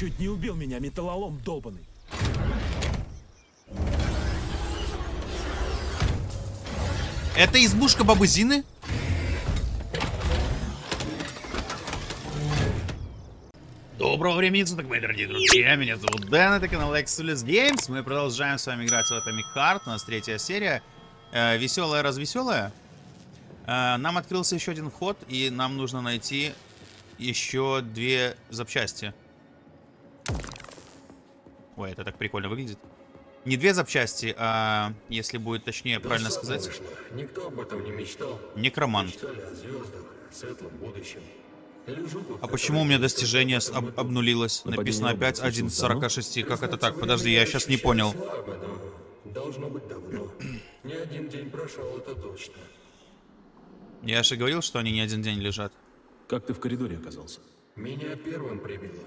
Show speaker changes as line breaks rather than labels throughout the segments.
Чуть не убил меня металлолом долбанный.
Это избушка бабы Зины? Доброго времени суток, мои дорогие друзья. Меня зовут Дэн, это канал Exodus Games. Мы продолжаем с вами играть в Atomic Heart. У нас третья серия. Э, веселая, развеселая. Э, нам открылся еще один вход, и нам нужно найти еще две запчасти. Ой, это так прикольно выглядит. Не две запчасти, а, если будет точнее
Да
правильно сказать,
вышло. Никто об этом не мечтал.
некромант.
Мечтали о звездах, о светлом будущем. Лежу тут,
А
как
почему у меня достижение
об
обнулилось? Написано опять
роботов
1 из
случилось
46. Как это так? Подожди, я сейчас не понял.
слабо, Должно быть давно. Не один день прошел, это точно.
Я же говорил, что они не один день лежат.
Как ты в коридоре оказался?
Меня первым прибило.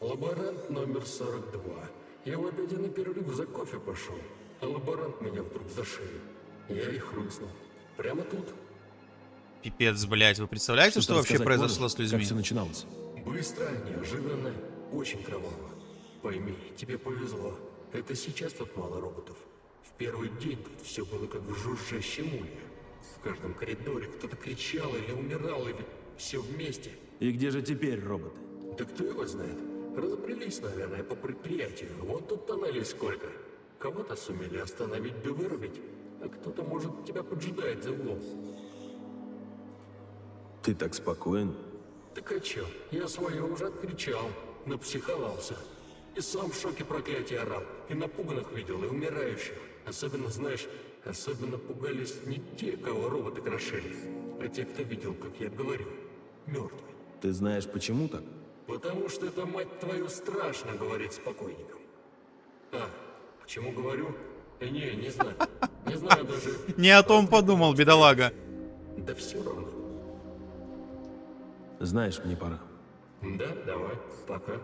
Лаборант номер 42. Я в обеденный перерыв за кофе пошел, а лаборант меня вдруг за шею. Я и хрустнул. Прямо тут.
Пипец, блядь. Вы представляете, что,
Что-то
вообще произошло
можешь?
с людьми?
Как все начиналось?
Быстро, неожиданно, очень кроваво. Пойми, тебе повезло. Это сейчас тут мало роботов. В первый день тут все было как в жужжащем улье. В каждом коридоре кто-то кричал или умирал, или все вместе.
И где же теперь роботы?
Да кто его знает? Разбрелись, наверное, по предприятию. Вот тут тоннелей сколько. Кого-то сумели остановить да вырубить, а кто-то, может, тебя поджидает за углом.
Ты так спокоен?
Так а чё? Я свое уже откричал, напсиховался. И сам в шоке проклятия орал. И напуганных видел, и умирающих. Особенно, знаешь, особенно пугались не те, кого роботы крошили, а те, кто видел, как я говорю, мертвый.
Ты знаешь, почему так?
Потому что это, мать твою, страшно говорить с покойником. А, почему говорю? Э, Не, не знаю. Не знаю даже.
Не о том подумал, бедолага.
Да все равно.
Знаешь, мне пора.
Да, давай, пока.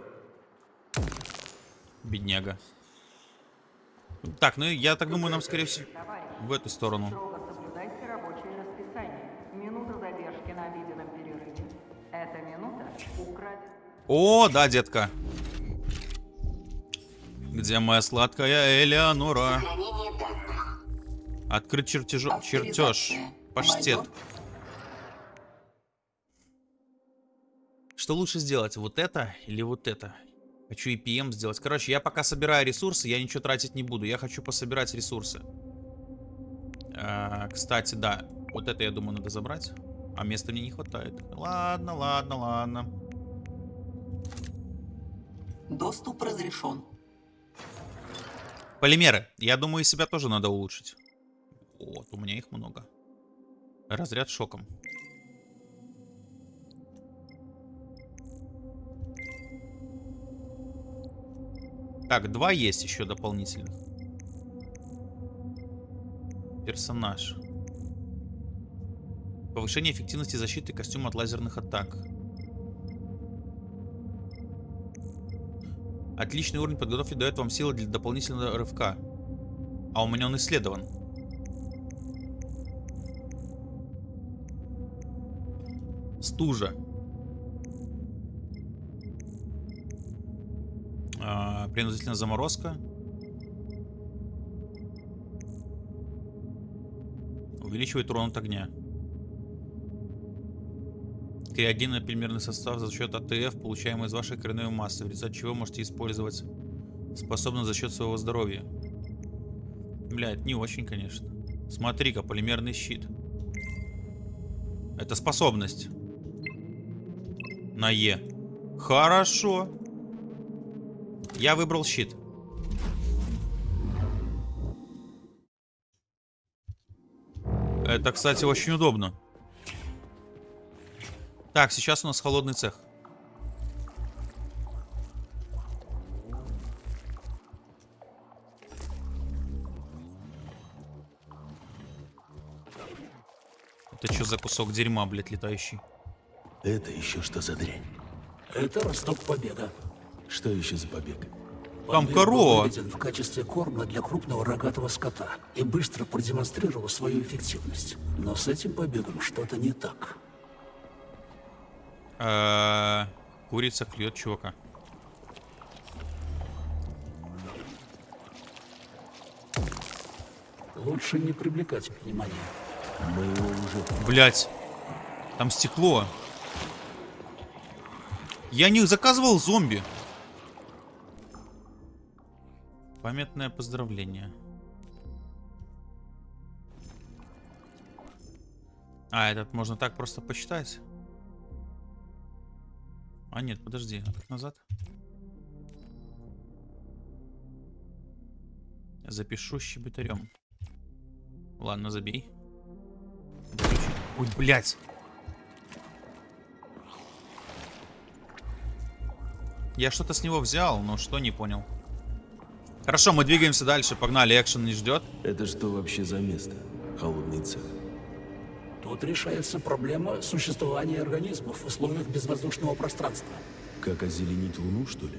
Бедняга. Так, ну я так думаю, нам, скорее всего, в эту сторону. О, да, детка. Где моя сладкая Элеонора? Открыть чертежо... чертеж. Паштет. Что лучше сделать, вот это или вот это? Хочу EPM сделать. Короче, я пока собираю ресурсы, я ничего тратить не буду. Я хочу пособирать ресурсы. А, кстати, да. Вот это, я думаю, надо забрать. А места мне не хватает. Ладно, ладно, ладно.
Доступ разрешен.
Полимеры. Я думаю, себя тоже надо улучшить. Вот, у меня их много. Разряд шоком. Так, два есть еще дополнительных. Персонаж. Повышение эффективности защиты костюма от лазерных атак. Отличный уровень подготовки дает вам силы для дополнительного рывка. А у меня он исследован. Стужа. А, принудительная заморозка. Увеличивает урон от огня. Криогенный полимерный состав за счет АТФ, получаемый из вашей коренной массы, в результате чего можете использовать способность за счет своего здоровья. Бля, это не очень, конечно. Смотри-ка, полимерный щит. Это способность. На Е. Хорошо. Я выбрал щит. Это, кстати, очень удобно. Так, сейчас у нас холодный цех. Это что за кусок дерьма, блядь, летающий?
Это еще что за дрянь?
Это Росток Победа.
Что еще за побег?
Там
Побег
корова.
был в качестве корма для крупного рогатого скота и быстро продемонстрировал свою эффективность. Но с этим побегом что-то не так.
А -а курица клюет чувака.
Лучше не привлекать внимания.
Мы уже...
Блять. Там стекло. Я не заказывал зомби. Памятное поздравление. А, этот можно так просто посчитать? А нет, подожди, а как назад? Запишу щебетарем. Ладно, забей. Ой, блядь. Я что-то с него взял, но что не понял. Хорошо, мы двигаемся дальше. Погнали, экшен не ждет.
Это что вообще за место? Холодный цех.
Тут решается проблема существования организмов в условиях безвоздушного пространства.
Как озеленить Луну, что ли?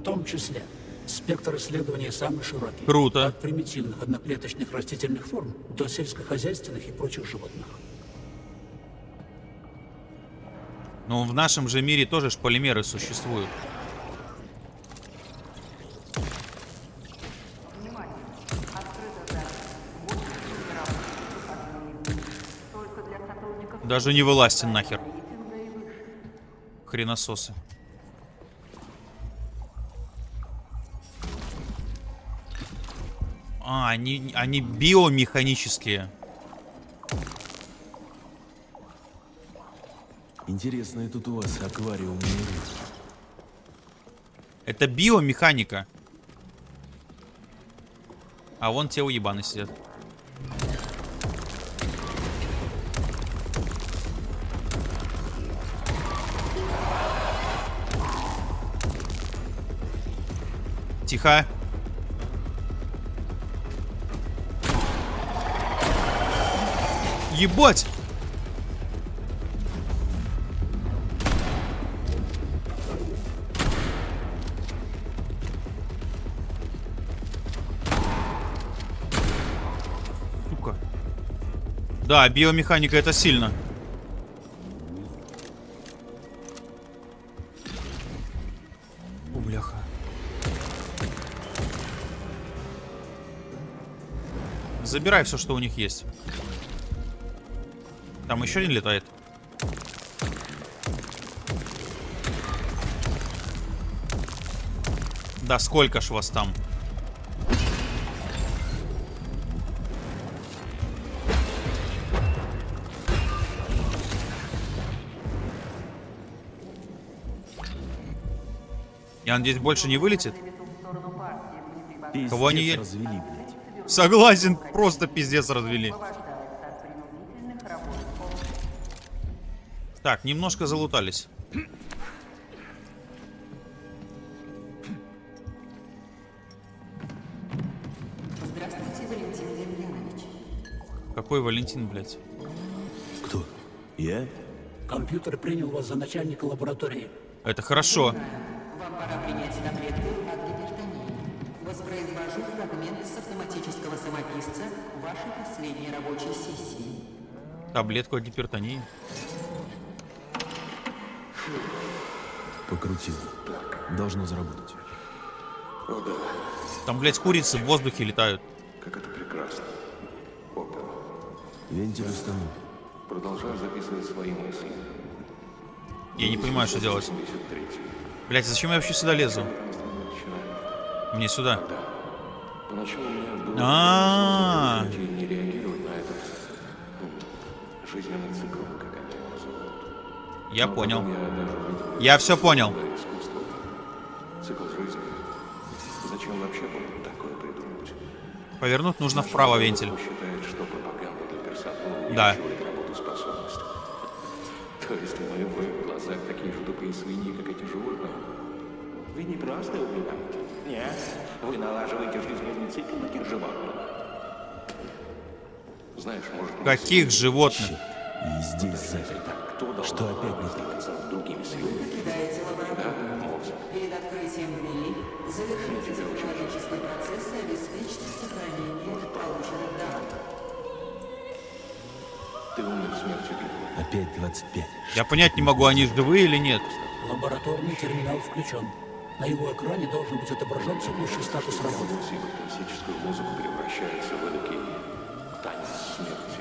В том числе спектр исследований самый широкий.
Круто.
От примитивных одноклеточных растительных форм до сельскохозяйственных и прочих животных.
Но в нашем же мире тоже ж полимеры существуют. Даже не вылазьте нахер. Хренососы. А, они, они биомеханические.
Интересно, тут у вас аквариум.
Это биомеханика. А вон те уебаны сидят. Тихо. Ебать! Сука. Да, биомеханика это сильно. Забирай все, что у них есть. Там еще один летает. Да сколько ж вас там? Я надеюсь, больше не вылетит? Кого они
развели, блядь.
Согласен, просто пиздец развели. Так, немножко залутались.
Здравствуйте, Валентин Демьянович.
Какой Валентин, блядь?
Кто? Я?
Компьютер принял вас за начальника лаборатории.
Это хорошо.
Самописца вашей последней рабочей сессии.
Таблетку от гипертонии.
Покрутил. Должно заработать.
Там, блядь, курицы в воздухе летают.
Как это прекрасно. Опа.
Вентиль установлен.
Продолжаю записывать свои мысли.
Я не понимаю, что делать.
73.
Блядь, зачем я вообще сюда лезу? Мне сюда.
Поначалу у меня было
А,
не реагировать на этот м, жизненный цикл, как они его называют.
я понял.
Я
все понял.
Цикл жизни. Зачем вообще такое придумывать?
Повернуть нужно вправо вентиль.
Считает, что пропаганда для персонала
Да.
работоспособность. То есть мы в глазах такие же тупые свиньи, как эти животные? Вы не просто убиваете. Нет, вы налаживаете жизненный цикл таких животных. Знаешь, может...
Каких животных?
И здесь заперто. Что опять не так?
другими силами?
Покидаете лабораторию.
Мозг.
Перед открытием двери завершите технологический процесс и обеспечьте сохранение полученных данных.
Ты умер смертью героя.
Опять 25.
Я понять не могу, они живые или нет.
Лабораторный терминал включен. На его экране должен быть отображен текущий статус работы.
Классическую музыку превращается в эдакий танец смерти.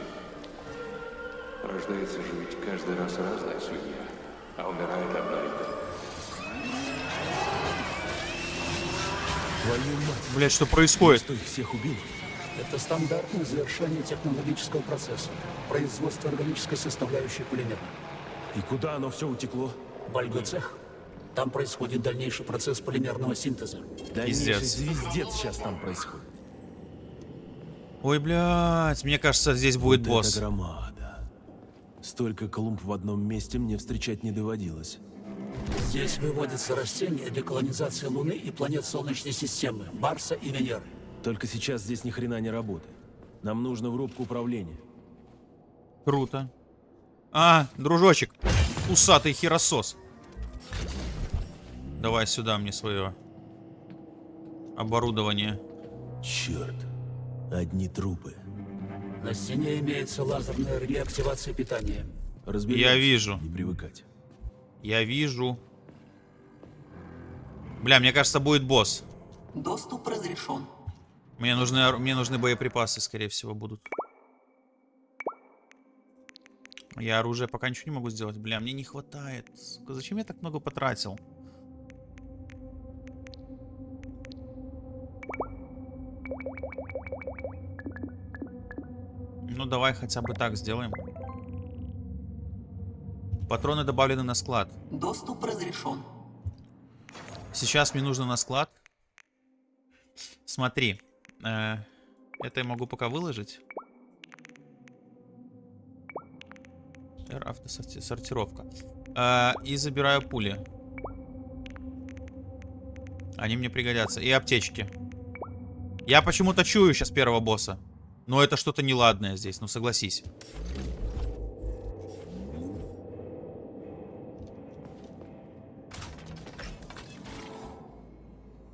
Рождается же ведь каждый раз разная свинья, а умирает одна и та.
Блять, что происходит?
что их всех убил?
Это стандартное завершение технологического процесса. Производство органической составляющей пулемета.
И куда оно все утекло?
Бальгоцех. цех. Там происходит дальнейший процесс полимерного синтеза.
Дальнейший
Пиздец.
звездец сейчас там происходит.
Ой, блядь, мне кажется, здесь будет
Вот
босс.
Это громада. Столько клумб в одном месте мне встречать не доводилось.
Здесь выводятся растения для колонизации Луны и планет Солнечной системы, Марса и Венеры.
Только сейчас здесь ни хрена не работает. Нам нужно в рубку управления.
Круто. А, дружочек, усатый херосос. Давай сюда мне свое оборудование.
Черт. Одни трупы.
На стене имеется лазерная реле активации питания.
Разберемся.
Я вижу.
Не привыкать.
Я вижу. Бля, мне кажется, будет босс.
Доступ разрешен.
Мне нужны, мне нужны боеприпасы, скорее всего, будут. Я оружие пока ничего не могу сделать. Бля, мне не хватает. Зачем я так много потратил? Ну, давай хотя бы так сделаем. Патроны добавлены на склад.
Доступ разрешен.
Сейчас мне нужно на склад. Смотри. э, это я могу пока выложить. R автосортировка. Э, и забираю пули. Они мне пригодятся. И аптечки. Я почему-то чую сейчас первого босса. Но это что-то неладное здесь, ну согласись.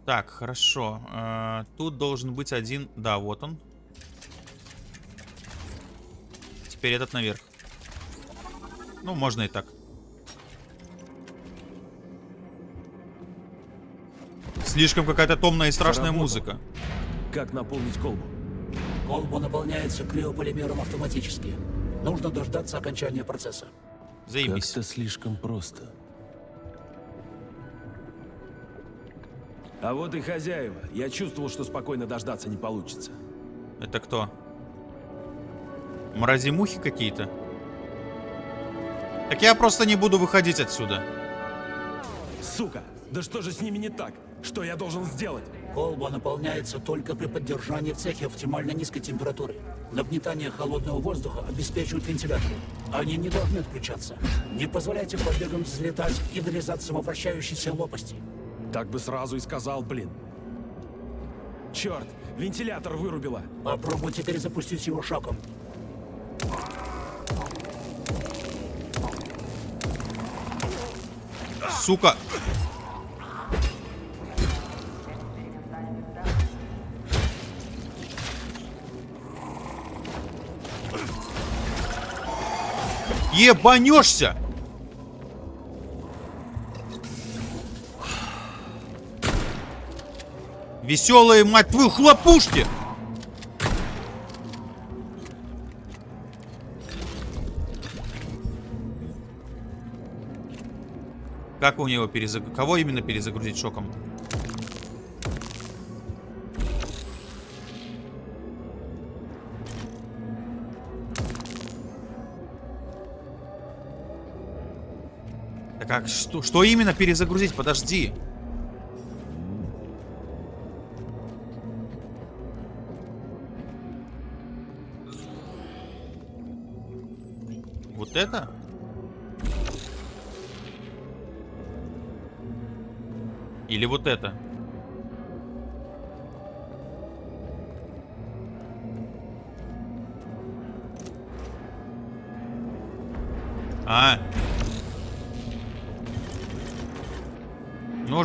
Так, хорошо. Э, тут должен быть один... Да, вот он. Теперь этот наверх. Ну, можно и так. Слишком какая-то томная и страшная
Заработал.
музыка.
Как наполнить колбу?
Колба наполняется криополимером автоматически. Нужно дождаться окончания процесса.
Заебись.
Как-то слишком просто. А вот и хозяева. Я чувствовал, что спокойно дождаться не получится.
Это кто? Мрази-мухи какие-то? Так я просто не буду выходить отсюда.
Сука! Да что же с ними не так? Что я должен сделать?
Колба наполняется только при поддержании в цехе оптимально низкой температуры. Нагнетание холодного воздуха обеспечивают вентиляторы. Они не должны отключаться. Не позволяйте побегам взлетать и вырезаться во вращающейся лопасти.
Так бы сразу и сказал, блин. Черт, вентилятор вырубила.
Попробуйте перезапустить его шоком.
Сука! Ебанешься! Веселые, мать твою, хлопушки! Как у него перезагрузить? Кого именно перезагрузить шоком? Как что, что именно перезагрузить? Подожди. Вот это? Или вот это?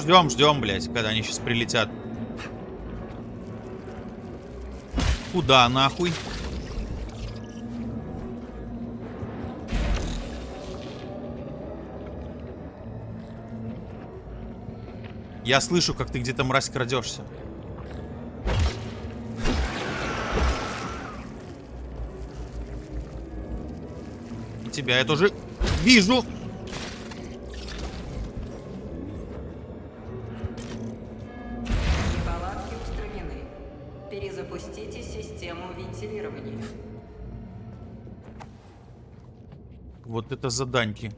Ждем, ждем, блядь, когда они сейчас прилетят. Куда нахуй? Я слышу, как ты где-то, мразь, крадешься. тебя я тоже вижу. Это заданьки.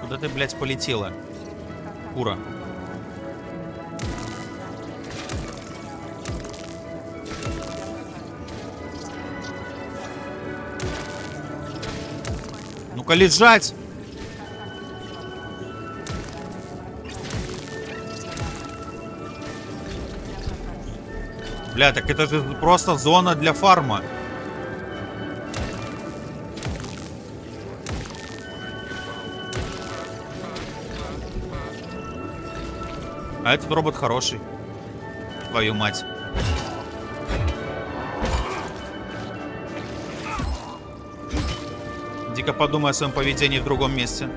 Куда ты, блядь, полетела? Кура. Ну-ка лежать! Бля, так это же просто зона для фарма. А этот робот хороший. Твою мать. Дико подумай о своем поведении в другом месте.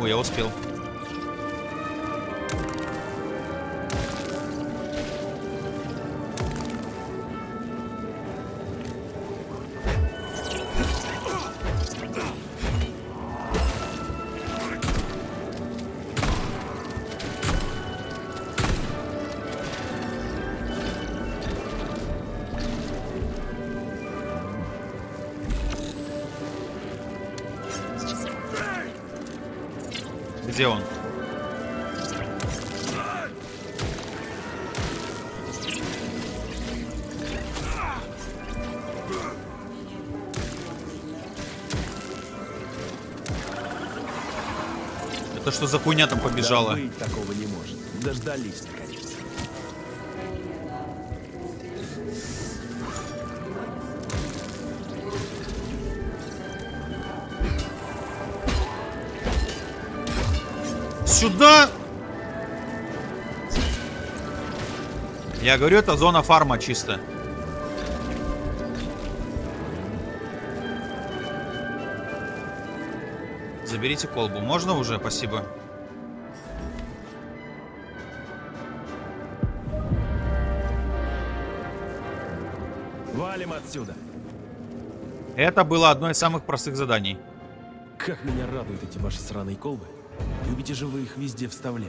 Ой, я успел. Что за хуйня там побежала?
Да быть такого не может. Дождались, наконец.
Сюда! Я говорю, это зона фарма чисто. Заберите колбу. Можно уже? Спасибо.
Валим отсюда.
Это было одно из самых простых заданий.
Как меня радуют эти ваши сраные колбы. Любите же вы их везде вставлять.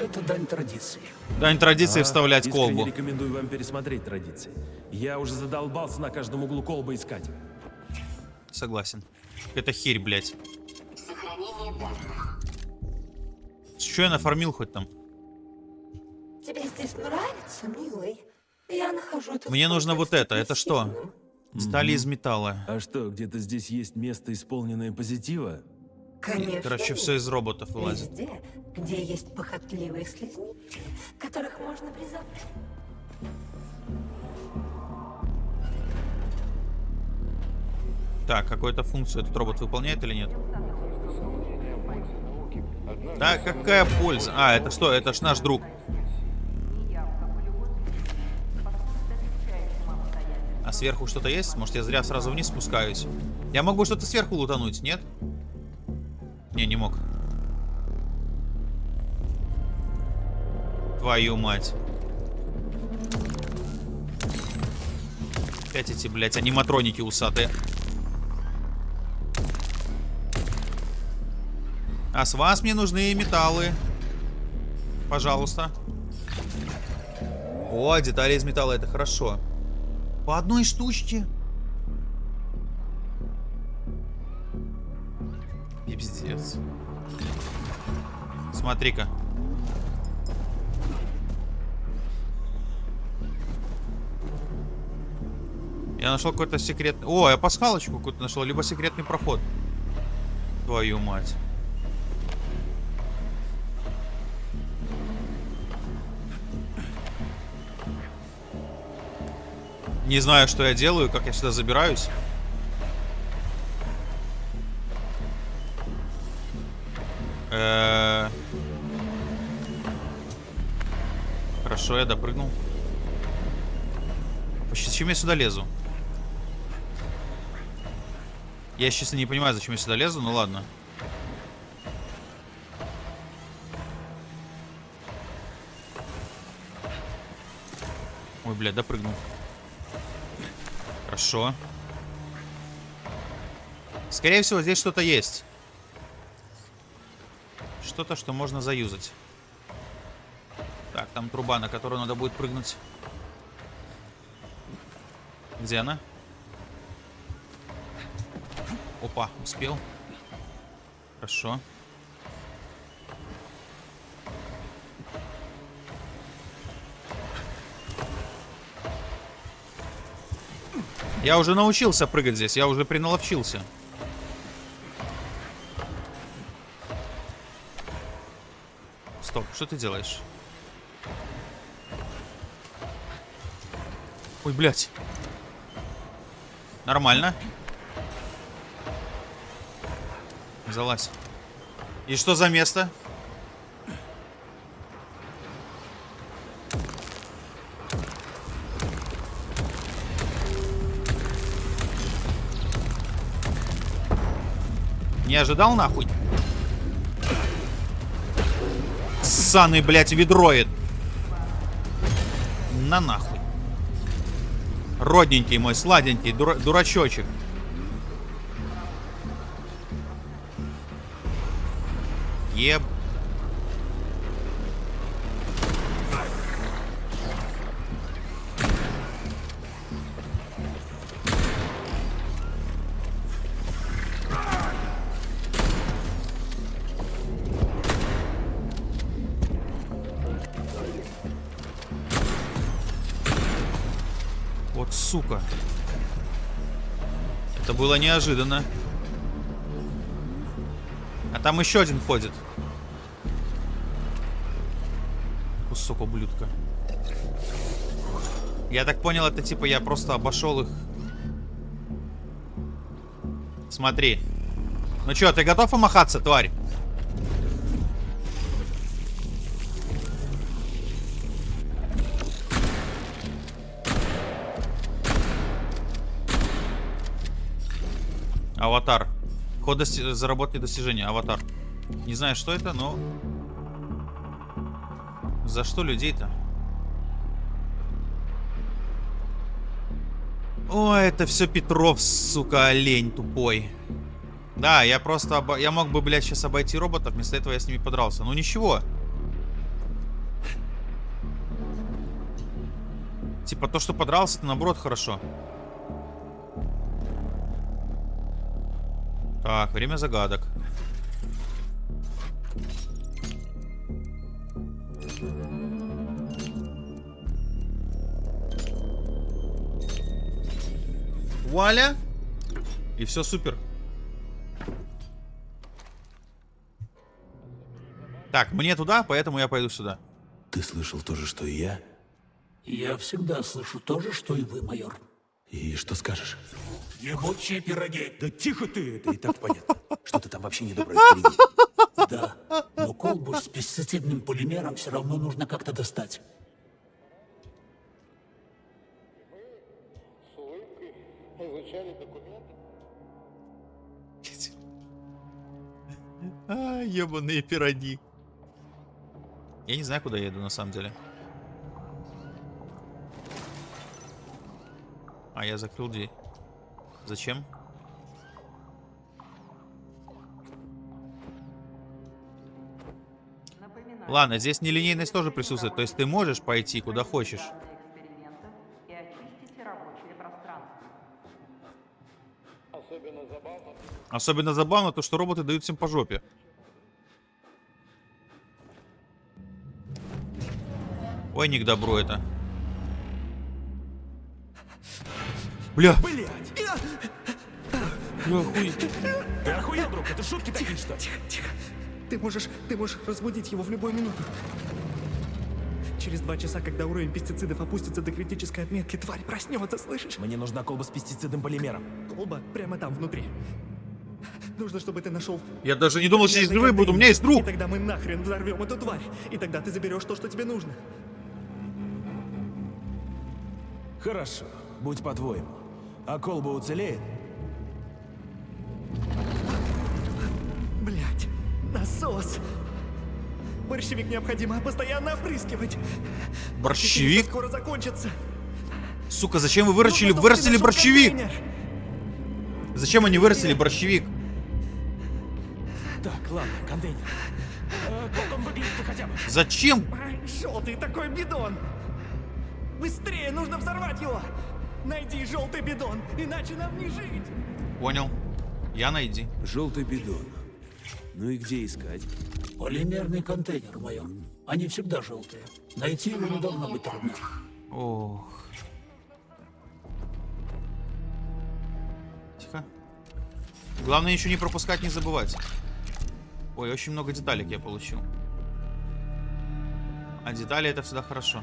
Это дань традиции.
Дань традиции
А,
вставлять колбу.
рекомендую вам пересмотреть традиции. Я уже задолбался на каждом углу колбы искать.
Согласен. Это херь, блядь. Что я нафармил хоть там?
Тебе здесь нравится, милый? Я нахожу это
Мне нужно вот это. Это что? Стали из металла.
А что, где-то здесь есть место, исполненное позитива?
Конечно.
Короче, все из роботов вылазит.
Везде, где есть похотливые слизни, которых можно призывать.
Так, какую-то функцию этот робот выполняет или нет? Да, какая польза? А, это что? Это ж наш друг. А сверху что-то есть? Может, я зря сразу вниз спускаюсь? Я могу что-то сверху лутануть, нет? Не, не мог. Твою мать. Опять эти, блядь, аниматроники усатые. А с вас мне нужны металлы. Пожалуйста. О, детали из металла, это хорошо. По одной штучке. Пиздец. Смотри-ка. Я нашел какой-то секретный... О, я пасхалочку какую-то нашел. Либо секретный проход. Твою мать. Не знаю, что я делаю, как я сюда забираюсь. Э, Хорошо, я допрыгнул. Почти зачем я сюда лезу? Я, честно, не понимаю, зачем я сюда лезу, ну ладно. Ой, блядь, допрыгнул. Хорошо. Скорее всего, здесь что-то есть. Что-то, что можно заюзать. Так, там труба, на которую надо будет прыгнуть. Где она? Опа, успел. Хорошо. Я уже научился прыгать здесь, я уже приналовчился. Стоп, что ты делаешь? Ой, блядь. Нормально. Залазь. И что за место? Не ожидал нахуй? Ссаный, блядь, ведроид. На нахуй. Родненький мой, сладенький, дура дурачочек. Сука. Это было неожиданно. А там еще один ходит. Кусок ублюдка. Я так понял, это типа я просто обошел их. Смотри. Ну что, ты готов помахаться, тварь? Ход дости... заработать достижения. Аватар. Не знаю, что это, но... За что людей-то? Ой, это все Петров, сука, олень тупой. Да, я просто... Обо... Я мог бы, блядь, сейчас обойти роботов, вместо этого я с ними подрался. Ну ничего. Типа то, что подрался, это наоборот хорошо. Так, время загадок. Вуаля! И все супер. Так, мне туда, поэтому я пойду сюда.
Ты слышал то же, что и я? Я всегда слышу то же, что и вы, майор.
И что скажешь?
Ебучие пироги.
Да тихо ты!
Это и так понятно. Что ты там вообще недоброе впереди?
Да, но колбу с пестицидным полимером все равно нужно как-то достать.
А, ебаные пироги. Я не знаю, куда я еду на самом деле. А, я закрыл дверь. Зачем?
Напоминаю,
Ладно, здесь нелинейность тоже присутствует. То есть ты можешь пойти куда хочешь. Особенно забавно то, что роботы дают всем по жопе. Ой, не к добру это. Бля,
Блять!
бля, хуй.
Ты охуел, друг? Это шутки такие, что?
Тихо, тихо. Ты можешь, ты можешь разбудить его в любую минуту. Через два часа, когда уровень пестицидов опустится до критической отметки, тварь проснется, слышишь?
Мне нужна колба с пестицидным полимером.
Колба прямо там, внутри. Нужно, чтобы ты нашел...
Я даже не думал, что здесь живые будут. У меня есть друг.
И тогда мы нахрен взорвем эту тварь. И тогда ты заберешь то, что тебе нужно.
Хорошо, будь по-твоему. А колба уцелеет?
Блять, насос! Борщевик необходимо постоянно опрыскивать.
Борщевик?
Скоро закончится.
Сука, зачем вы
ну,
вырастили,
ну, вырастили
борщевик?
Контейнер.
Зачем они вырастили борщевик?
Так, ладно, контейнер. Э, как он выглядит хотя бы?
Зачем?
Желтый такой бидон. Быстрее, нужно взорвать его. Найди желтый бидон, иначе нам не жить.
Понял. Я найди.
Желтый бидон. Ну и где искать?
Полимерный контейнер, майор. Они всегда желтые. Найти его не должно быть трудно.
Ох. Тихо. Главное ничего не пропускать, не забывать. Ой, очень много деталек я получил. А детали это всегда хорошо.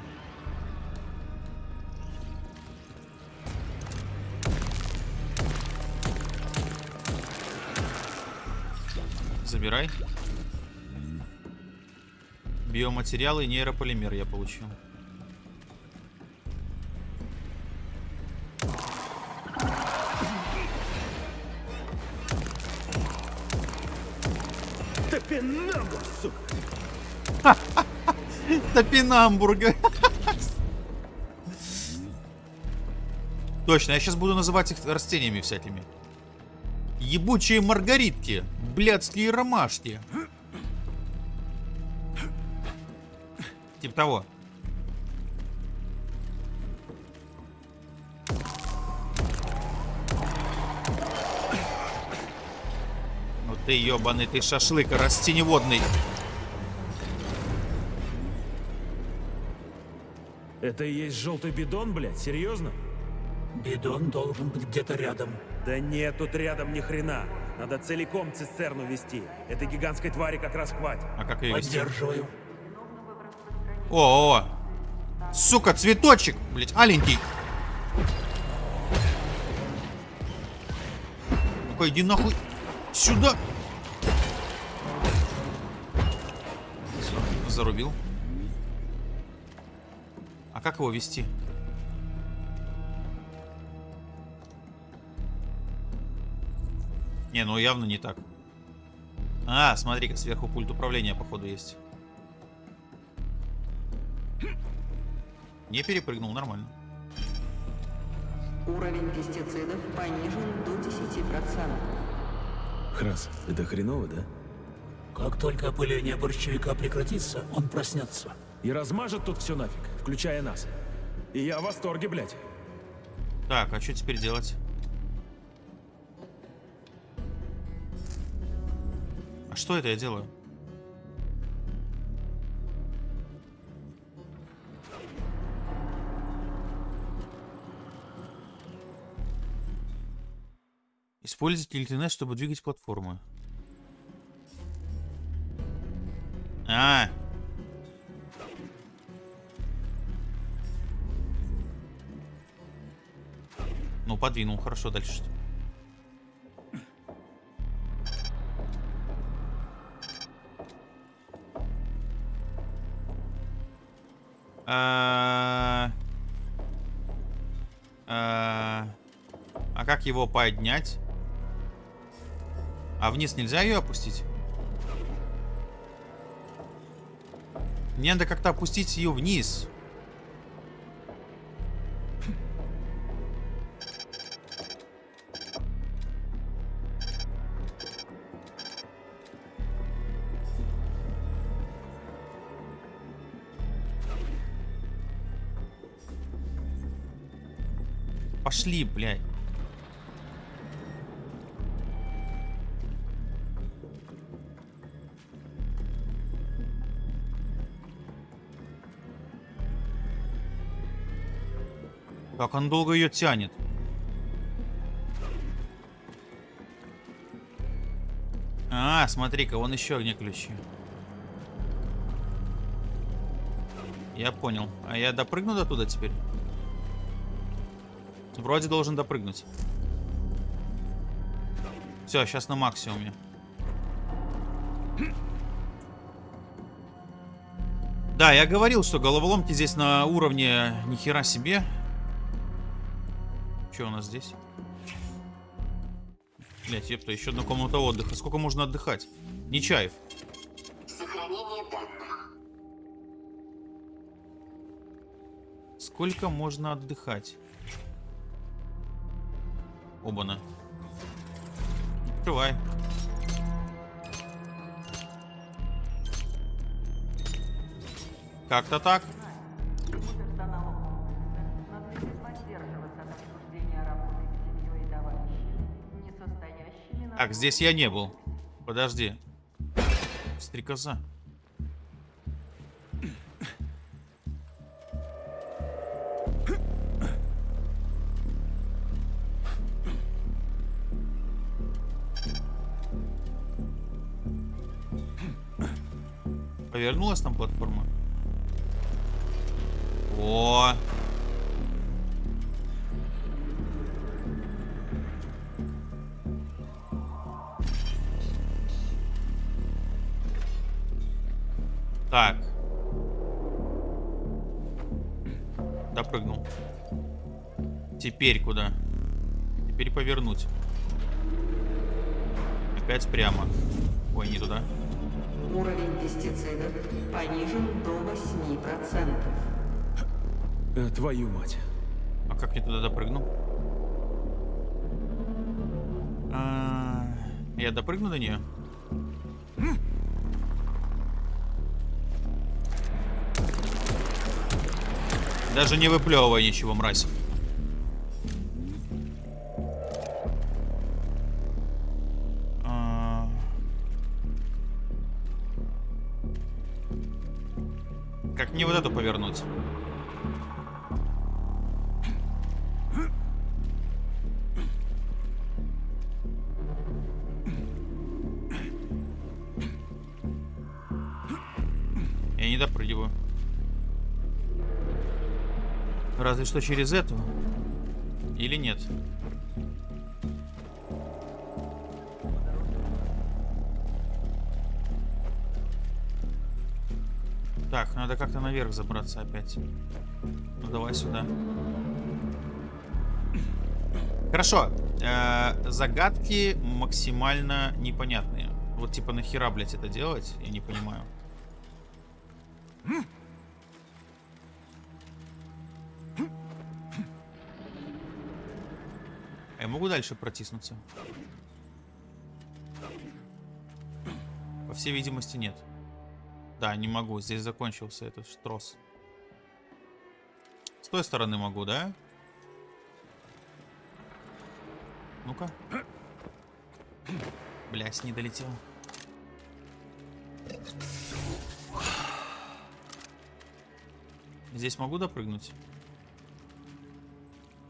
Забирай. Биоматериалы и нейрополимер я получил.
Топинамбур, сука!
Топинамбурга. Точно, я сейчас буду называть их растениями всякими. Ебучие маргаритки. Блядские ромашки. Типа того. Ну ты ебаный, ты шашлык растеневодный.
Это и есть желтый бидон, блядь? Серьезно?
Бидон должен быть где-то рядом.
Да нет тут рядом ни хрена. Надо целиком цистерну вести. Этой гигантской твари как раз хватит.
А как ее вести?
Поддерживаю.
О, о, Сука, цветочек, блять, аленький. Ну-ка, иди нахуй сюда. Зарубил. А как его вести? Не, ну явно не так. А, смотри-ка, сверху пульт управления, походу, есть. Не перепрыгнул, нормально.
Уровень пестицидов понижен до 10%.
Храс, это хреново, да?
Как только опыление борщевика прекратится, он проснется.
И размажет тут все нафиг, включая нас. И я в восторге, блядь.
Так, а что теперь делать? Что это я делаю? Используйте ЛТН, чтобы двигать платформы. А, ну подвинул, хорошо, дальше что? А, а, а как его поднять? А вниз нельзя ее опустить? Мне надо как-то опустить ее вниз. Как он долго ее тянет. А, смотри-ка, вон еще где ключи. Я понял. А я допрыгну до туда теперь? Вроде должен допрыгнуть. Все, сейчас на максимуме. Да, я говорил, что головоломки здесь на уровне нихера себе. Что у нас здесь? Блять, епта, еще одна комната отдыха. Сколько можно отдыхать? Нечаев. Сохранение. Сколько можно отдыхать? Обана. Открывай. Как-то так. Так, здесь я не был. Подожди. Стрекоза. Повернулась там платформа? О! Так. Допрыгнул. Теперь куда? Теперь повернуть. Опять прямо. Ой, не туда.
Уровень пестицидов понижен до 8%.
Э, твою мать.
А как я туда допрыгну? А, Я допрыгну до нее? Даже не выплевывай ничего, мразь. А. Как мне вот эту повернуть? Я не допрыгиваю. Разве что через эту. Или нет? Так, надо как-то наверх забраться опять. Ну давай сюда. Хорошо. Э, загадки максимально непонятные. Вот типа нахера, блять, это делать? Я не понимаю. Могу дальше протиснуться? По всей видимости, нет. Да, не могу. Здесь закончился этот трос. С той стороны могу, да? Ну-ка. Блять, не долетел. Здесь могу допрыгнуть?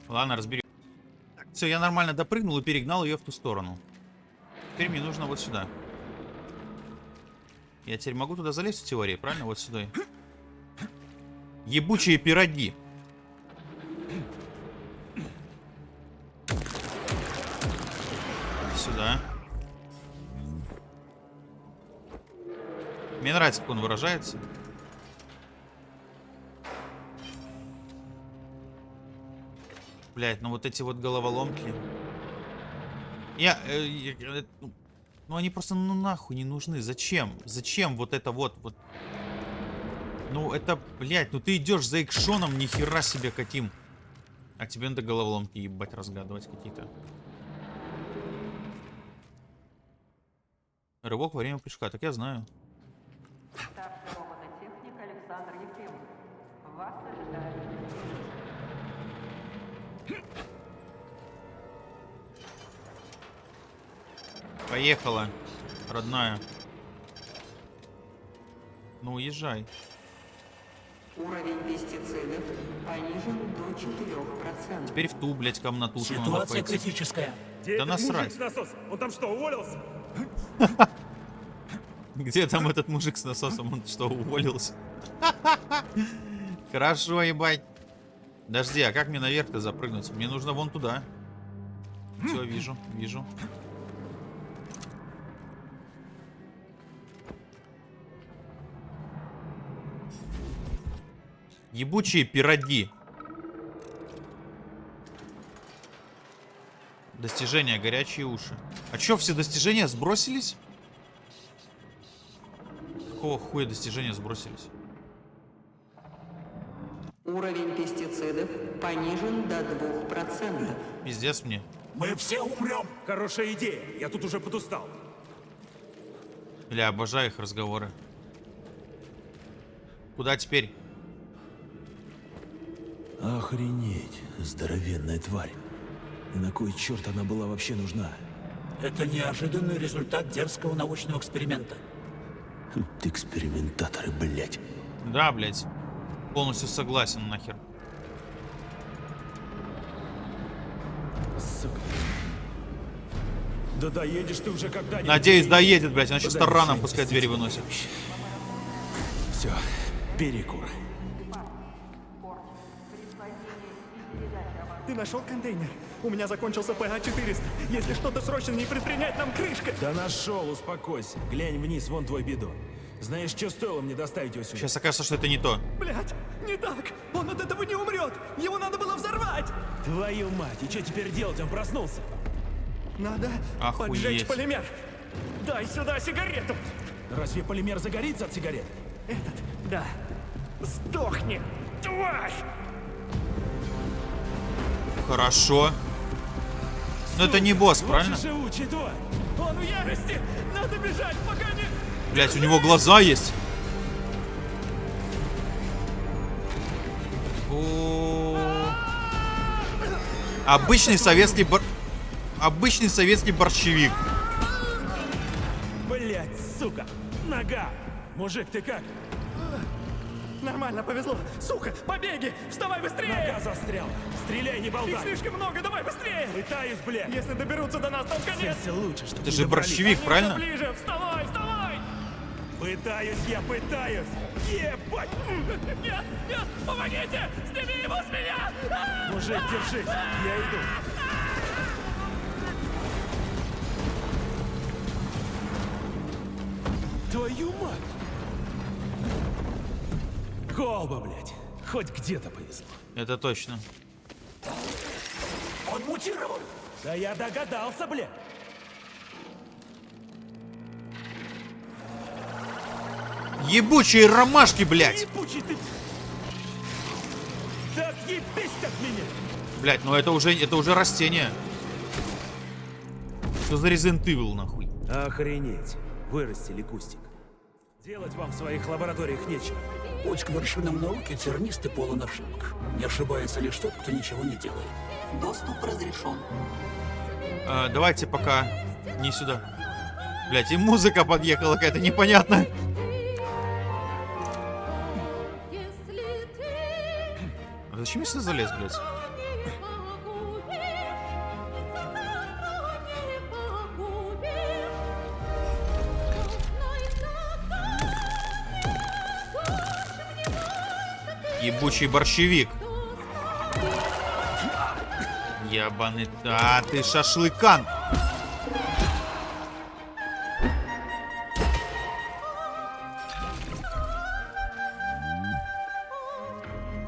Ладно, разберем. Все, я нормально допрыгнул и перегнал ее в ту сторону. Теперь мне нужно вот сюда. Я теперь могу туда залезть в теории, правильно? Вот сюда. Ебучие пироги. Сюда. Мне нравится, как он выражается. Блять, ну вот эти вот головоломки. Я... э, я, э, ну, ну они просто ну нахуй не нужны. Зачем? Зачем вот это вот вот? Ну это, блядь, ну ты идешь за экшоном, ни хера себе каким. А тебе надо головоломки ебать разгадывать какие-то. Рывок во время прыжка, так я знаю.
Старший
Поехала, родная. Ну, уезжай.
Уровень пестицидов понижен до 4%.
Теперь в ту, блядь, комнатушку надо
Ситуация
пойти.
критическая.
Где
Да
этот
насрать.
мужик с насосом? Он там что, уволился?
Где там этот мужик с насосом? Он что, уволился? Хорошо, ебать. Подожди, а как мне наверх-то запрыгнуть? Мне нужно вон туда. Все, вижу, вижу. Ебучие пироги. Достижения, горячие уши. А чё, все достижения сбросились? Какого хуя достижения сбросились?
Уровень пестицидов пестицидов понижен до 2%.
Пиздец мне.
Мы все умрем.
Хорошая идея. Я тут уже подустал.
Бля, обожаю их разговоры. Куда теперь?
Охренеть, здоровенная тварь. На кой черт она была вообще нужна?
Это неожиданный результат дерзкого научного эксперимента.
Хм, Экспериментаторы, блядь.
Да, блядь. Полностью согласен нахер.
Сука. Да доедешь ты уже когда-нибудь.
Надеюсь, доедет, блядь, иначе
Подожди,
тараном пускай двери выносит.
Все, перекур.
Ты нашел контейнер? У меня закончился ПА-400. Если что-то срочно не предпринять, нам крышка.
Да нашел, успокойся. Глянь вниз, вон твой бидон. Знаешь, что стоило мне доставить его сюда?
Сейчас окажется, что это не то.
Блять, не так. Он от этого не умрет. Его надо было взорвать.
Твою мать, и что теперь делать? Он проснулся.
Надо
Охуеть.
поджечь полимер. Дай сюда сигарету.
Разве полимер загорится от сигарет?
Этот, да. Сдохни, тварь!
Хорошо. Но это не босс, правильно?
Лучше живучий тварь.
Он в ярости! Надо бежать, пока не...
Блять, у него глаза есть. Обычный советский бор... Обычный советский борщевик.
Блять, сука. Нога. Мужик, ты как?
Нормально, повезло. Сука, побеги! Вставай быстрее!
Нога застряла. Стреляй, не
Их
болтай.
слишком много, давай быстрее!
Пытаюсь, блядь.
Если доберутся до нас, то конец!
Все лучше, что
Это же борщевик, правильно?
Ближе, вставай, вставай!
Пытаюсь, я пытаюсь. Ебать.
Нет, нет, помогите! Сними его с меня!
Мужик, держись. Я иду. Твою мать! Колба, блядь. Хоть где-то повезло.
Это точно.
Он мутировал.
Да я догадался, блядь.
Ебучие ромашки, блядь.
Ебучий ты. Да отъебись от меня.
Блядь, ну это уже, это уже растение. Что за Resident Evil, нахуй?
Охренеть. Вырастили кустик. Делать вам в своих лабораториях нечего.
Путь к вершинам науки тернист и полон ошибок. Не ошибается лишь тот, кто ничего не делает.
Доступ разрешен.
А, давайте пока не сюда. Блять, и музыка подъехала какая-то непонятная. А зачем я сюда залез, блядь? Ебучий борщевик. Ебаный... А, ты шашлыкан.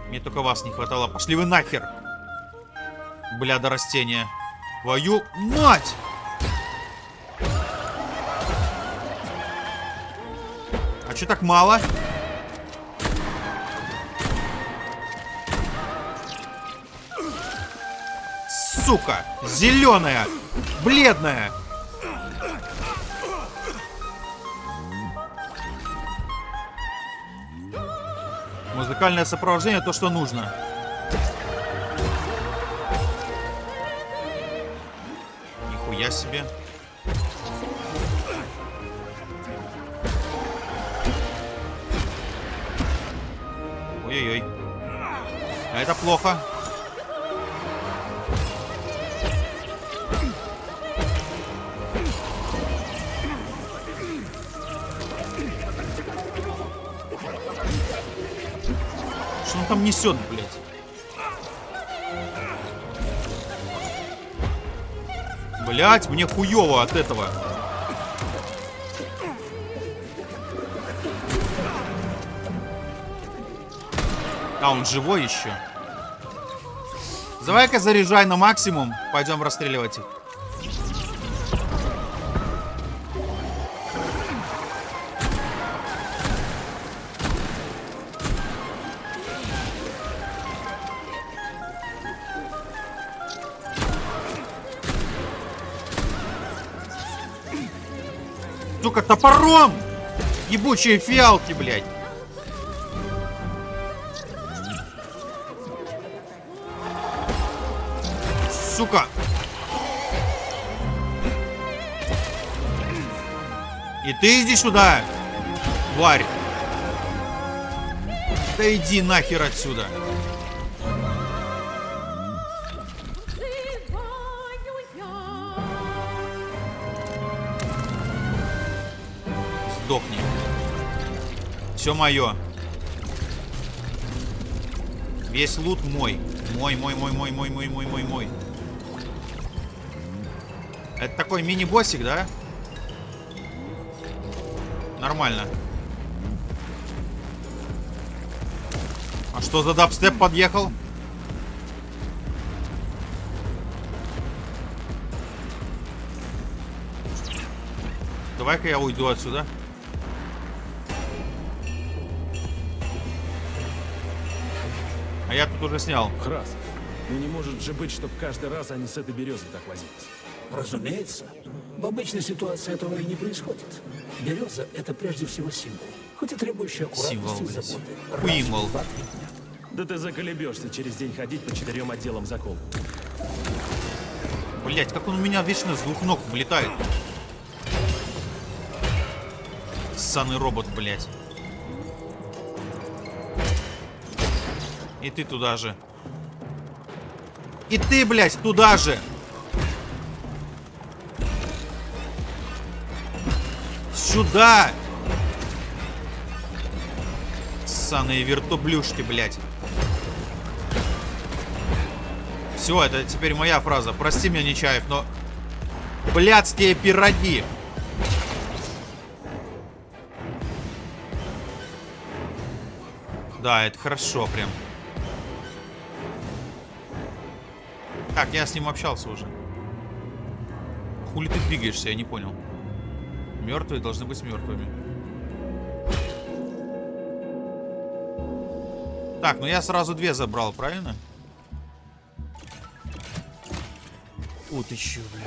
Мне только вас не хватало. Пошли вы нахер. Бля, до растения. Твою мать! А чё так мало? Сука! Зеленая! Бледная! Музыкальное сопровождение то, что нужно. Нихуя себе. Ой-ой-ой. А это плохо. Там несет, блядь? Блять, мне хуево от этого. А, он живой еще. Давай-ка заряжай на максимум. Пойдем расстреливать их. Сука, топором! Ебучие фиалки, блядь. Сука! И ты иди сюда, тварь. Да иди нахер отсюда. Все мое. Весь лут мой. Мой, мой, мой, мой, мой, мой, мой, мой, мой. Это такой мини-боссик, да? Нормально. А что за дабстеп подъехал? Давай-ка я уйду отсюда. Я тут уже снял.
Храс, ну не может же быть, чтобы каждый раз они с этой березой так возились.
Разумеется. В обычной ситуации этого и не происходит. Береза — это прежде всего символ. Хоть и требующий
Символ,
аккуратности и
блядь.
заботы.
Да ты заколебешься через день ходить по четырем отделам закол.
Блять, как он у меня вечно с двух ног влетает. Ссаный робот, блять. И ты туда же. И ты, блядь, туда же. Сюда. Ссаные вертоблюшки, блядь. Все, это теперь моя фраза. Прости меня, Нечаев, но... Блядские пироги. Да, это хорошо прям. Так, я с ним общался уже. Хули ты двигаешься, я не понял. Мертвые должны быть мертвыми. Так, ну я сразу две забрал, правильно? Вот еще, бля.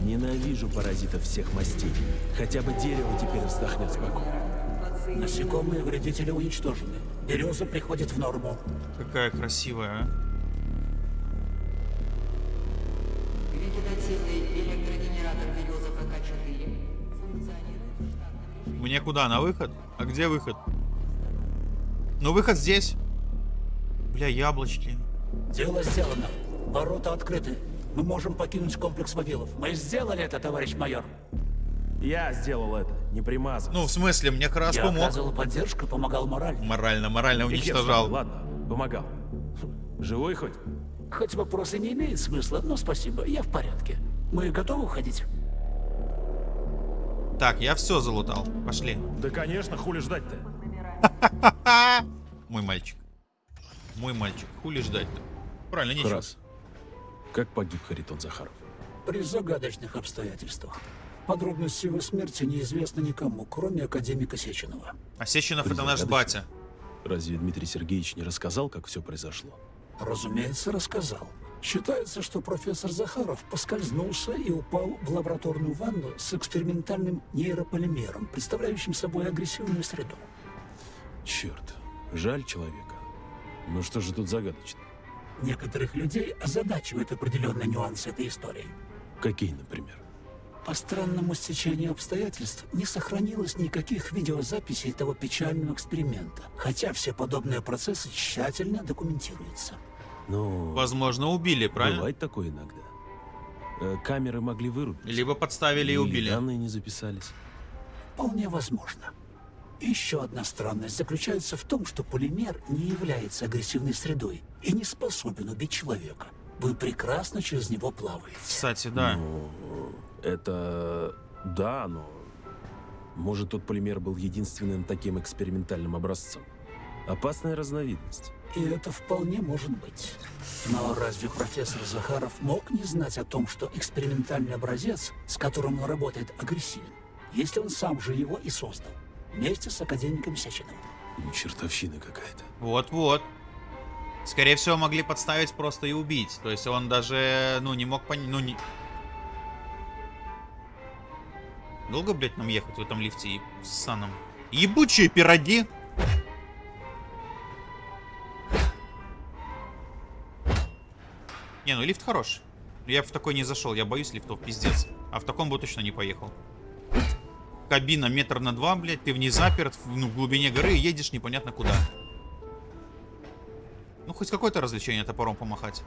Ненавижу паразитов всех мастей. Хотя бы дерево теперь вздохнет спокойно.
Насекомые вредители уничтожены. Береза приходит в норму.
Какая красивая, а.
Вегетативный электрогенератор береза ПК-4 функционирует в штатном режиме.
Мне куда? На выход? А где выход? Ну, выход здесь. Бля, яблочки.
Дело сделано. Ворота открыты. Мы можем покинуть комплекс Вавилов. Мы сделали это, товарищ майор.
Я сделал это, не примазан.
Ну, в смысле, мне как раз
Я
помог.
оказывал поддержку, помогал морально.
Морально, морально уничтожал.
Ладно, помогал. Живой хоть?
Хоть вопрос и не имеет смысла, но спасибо, я в порядке. Мы готовы уходить?
Так, я все залутал. Пошли.
Да конечно, хули ждать-то?
Мой мальчик. Мой мальчик. Хули ждать-то? Правильно, ничего.
Храс, как погиб Харитон Захаров?
При загадочных обстоятельствах. Подробности его смерти неизвестны никому, кроме академика Сеченова.
А Сеченов это наш батя.
Разве Дмитрий Сергеевич не рассказал, как все произошло?
Разумеется, рассказал. Считается, что профессор Захаров поскользнулся и упал в лабораторную ванну с экспериментальным нейрополимером, представляющим собой агрессивную среду.
Черт, жаль человека. Ну что же тут загадочно?
Некоторых людей озадачивают определенные нюансы этой истории.
Какие, например?
По странному стечению обстоятельств не сохранилось никаких видеозаписей того печального эксперимента, хотя все подобные процессы тщательно документируются.
Ну,
Возможно, убили, правильно?
бывает такое иногда. Э, камеры могли вырубить.
Либо подставили и
Или
убили.
данные не записались.
Вполне возможно. Еще одна странность заключается в том, что полимер не является агрессивной средой и не способен убить человека. Вы прекрасно через него плаваете.
Кстати, да.
Ну, это... Да, но... Может, тот полимер был единственным таким экспериментальным образцом. Опасная разновидность.
И это вполне может быть. Но разве профессор Захаров мог не знать о том, что экспериментальный образец, с которым он работает, агрессивен, если он сам же его и создал, вместе с академиком Сеченовым?
Ну, Чертовщина какая-то.
Вот-вот. Скорее всего, могли подставить просто и убить. То есть он даже, ну, не мог понять, ну, не... Долго, блядь, нам ехать в этом лифте и с саном? Ебучие пироги! Не, ну лифт хороший. Я в такой не зашел, я боюсь лифтов, пиздец. А в таком бы точно не поехал. Кабина метр на два, блядь, ты в ней заперт, в, ну, в глубине горы и едешь непонятно куда. Ну, хоть какое-то развлечение топором помахать.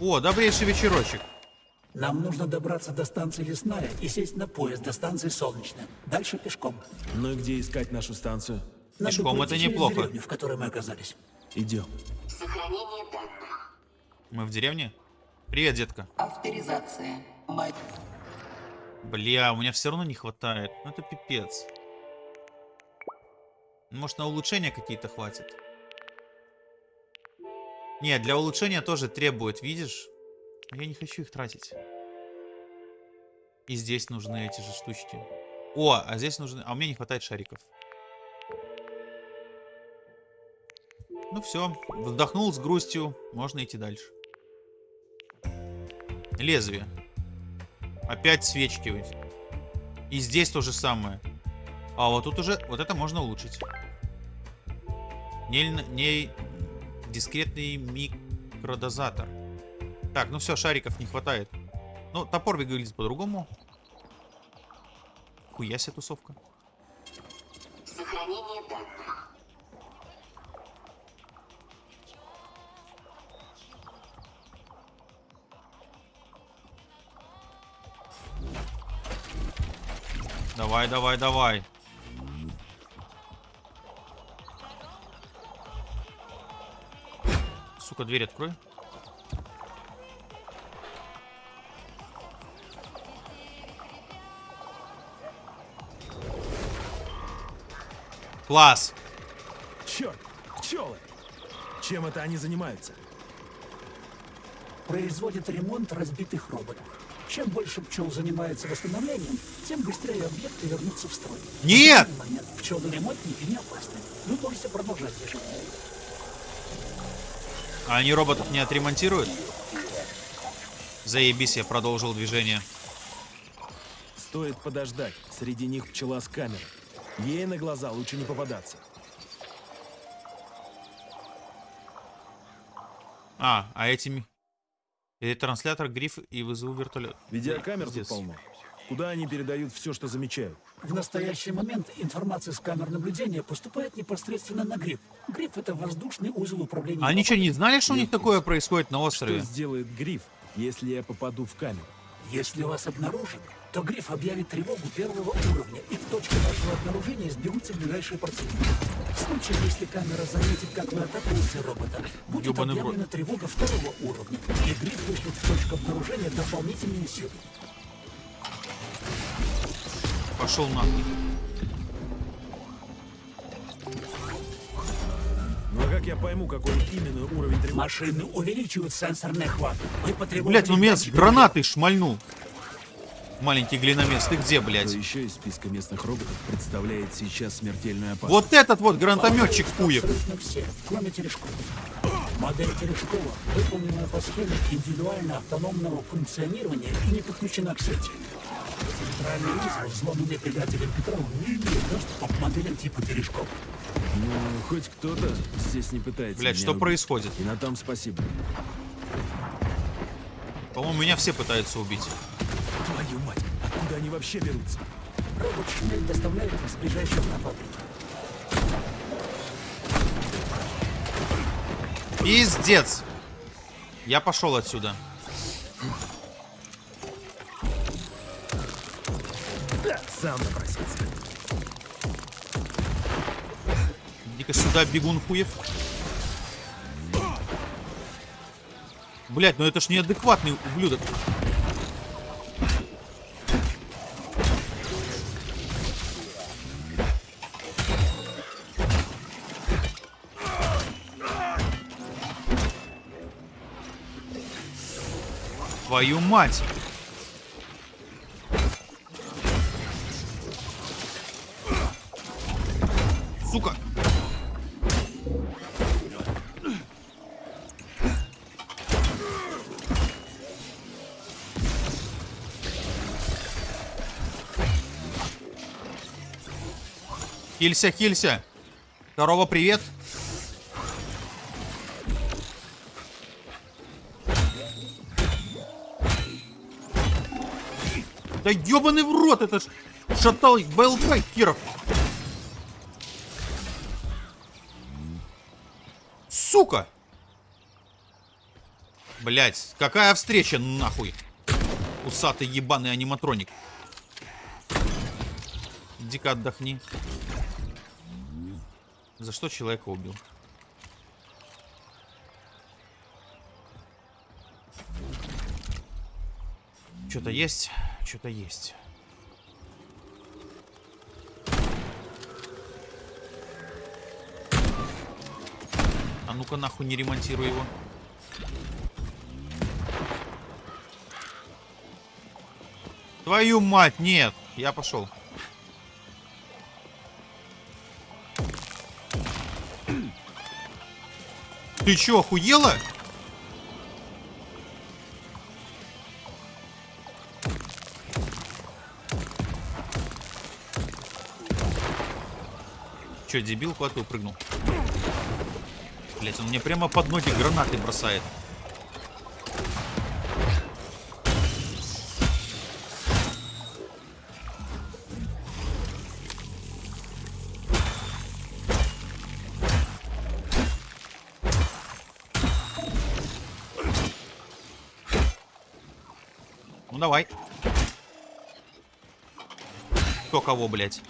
О, добрейший вечерочек.
Нам нужно добраться до станции Лесная и сесть на поезд до станции Солнечная. Дальше пешком.
Ну и где искать нашу станцию?
Надо
Пешком это неплохо.
деревню, в которой мы оказались.
Идем.
Сохранение данных.
Мы в деревне? Привет, детка.
Авторизация. Мать.
Бля, у меня все равно не хватает. Ну это пипец. Может на улучшения какие-то хватит? Не, для улучшения тоже требует, видишь? Я не хочу их тратить. И здесь нужны эти же штучки. О, а здесь нужны... А у меня не хватает шариков. Ну все, вздохнул с грустью. Можно идти дальше. Лезвие. Опять свечки. И здесь то же самое. А вот тут уже... Вот это можно улучшить. Не, не дискретный микродозатор. Так, ну все, шариков не хватает. Ну, топор выглядит по-другому. Хуя себе тусовка.
Сохранение данных.
Давай, давай, давай. Сука, дверь открой. Класс.
Черт, пчелы! Чем это они занимаются?
Производит ремонт разбитых роботов. Чем больше пчел занимается восстановлением, тем быстрее объекты вернутся в строй.
Нет!
В данный момент пчелы-ремонтники не опасны. Вы можете продолжать движение.
А они роботов не отремонтируют? Заебись, я продолжил движение.
Стоит подождать. Среди них пчела с камерой. Ей на глаза лучше не попадаться.
А, а этими... Или транслятор, гриф и вызову вертолет.
Видеокамер тут
Пиздец.
полно. Куда они передают все, что замечают?
В настоящий момент информация с камер наблюдения поступает непосредственно на гриф. Гриф — это воздушный узел управления.
А они что, не знали, что у них такое происходит на
Что
острове?
сделает гриф, если я попаду в камеру?
Если вас обнаружат, то гриф объявит тревогу первого уровня, и к точке вашего обнаружения сбегутся ближайшие противники. В случае, если камера заметит, как вы атакуете робота, будет
Ёбаный в
объявлена тревога второго уровня, и гриф вышлет в точку обнаружения дополнительные силы.
Пошел нахуй.
Ну а как я пойму, какой именно уровень тревоги?
Машины увеличивают сенсорный охват. Вы потребуете...
Блять, он меня с гранатой шмальнул. Маленький глиномес, ты где, блядь?
Кто еще из списка местных роботов представляет сейчас смертельную опасность?
Вот этот вот гранатометчик Пуев.
Все, кроме Терешкова. Модель Терешкова выполнена по схеме индивидуально автономного функционирования и не подключена к сети. Центральный узел, взломанный предателем Петрова, не имеет доступа к моделям типа Терешкова.
Ну, хоть кто-то здесь не пытается
Блядь,
меня
что
убить.
происходит?
И на том спасибо.
По-моему, меня все пытаются убить.
Откуда они вообще берутся?
Робот Шмель доставляет их с ближайших на фабрику.
Пиздец. Я пошел отсюда.
Да, сам напросился.
Иди-ка сюда, бегун хуев. Блять, ну это ж неадекватный ублюдок. Твою мать! Сука! Хилься, хилься! Здорово, привет! Да ебаный в рот, это ж шатал БЛК Киров. Сука! Блять, какая встреча нахуй? Усатый ебаный аниматроник. Дико отдохни. За что человека убил? Что-то есть, что-то есть. А ну-ка нахуй не ремонтируй его. Твою мать, нет. Я пошел. Ты чё, охуела? Чё, дебил куда-то упрыгнул? Блять, он мне прямо под ноги гранаты бросает. Ну давай. Кто кого, блядь?